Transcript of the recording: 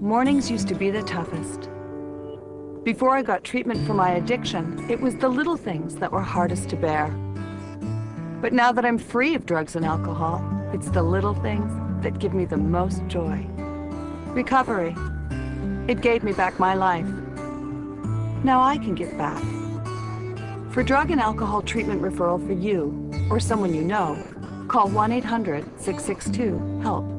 Mornings used to be the toughest. Before I got treatment for my addiction, it was the little things that were hardest to bear. But now that I'm free of drugs and alcohol, it's the little things that give me the most joy. Recovery. It gave me back my life. Now I can give back. For drug and alcohol treatment referral for you, or someone you know, call 1-800-662-HELP.